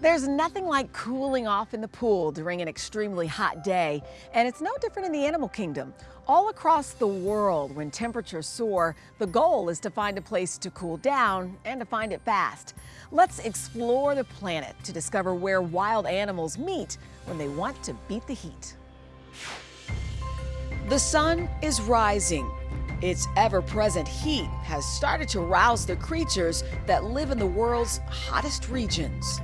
There's nothing like cooling off in the pool during an extremely hot day, and it's no different in the animal kingdom. All across the world, when temperatures soar, the goal is to find a place to cool down and to find it fast. Let's explore the planet to discover where wild animals meet when they want to beat the heat. The sun is rising. Its ever present heat has started to rouse the creatures that live in the world's hottest regions.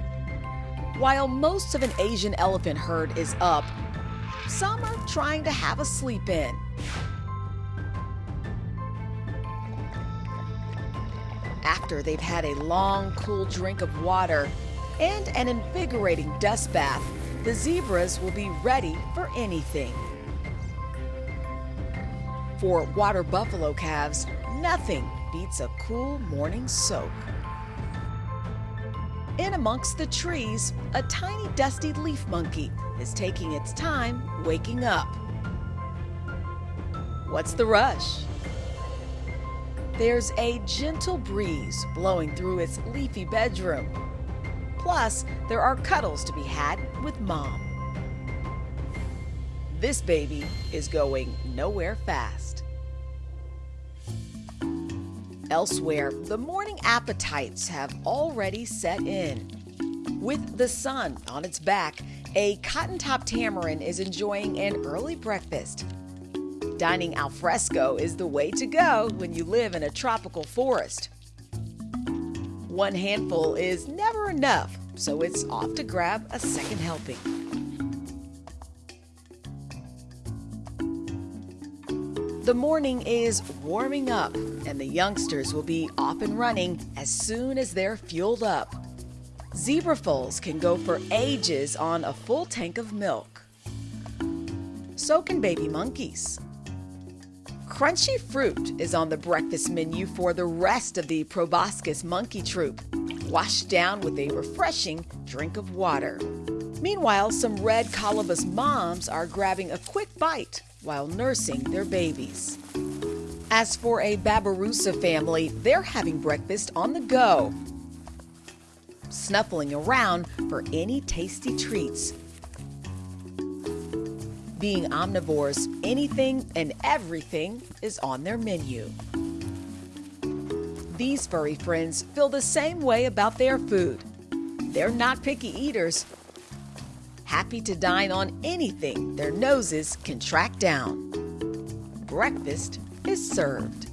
While most of an Asian elephant herd is up, some are trying to have a sleep in. After they've had a long, cool drink of water and an invigorating dust bath, the zebras will be ready for anything. For water buffalo calves, nothing beats a cool morning soak. In amongst the trees, a tiny dusky leaf monkey is taking its time waking up. What's the rush? There's a gentle breeze blowing through its leafy bedroom. Plus, there are cuddles to be had with mom. This baby is going nowhere fast. Elsewhere, the morning appetites have already set in. With the sun on its back, a cotton top tamarin is enjoying an early breakfast. Dining al fresco is the way to go when you live in a tropical forest. One handful is never enough, so it's off to grab a second helping. The morning is warming up, and the youngsters will be off and running as soon as they're fueled up. Zebra foals can go for ages on a full tank of milk. So can baby monkeys. Crunchy fruit is on the breakfast menu for the rest of the proboscis monkey troop, washed down with a refreshing drink of water. Meanwhile, some red colobus moms are grabbing a quick bite while nursing their babies. As for a Babirusa family, they're having breakfast on the go, snuffling around for any tasty treats. Being omnivores, anything and everything is on their menu. These furry friends feel the same way about their food. They're not picky eaters, happy to dine on anything their noses can track down. Breakfast is served.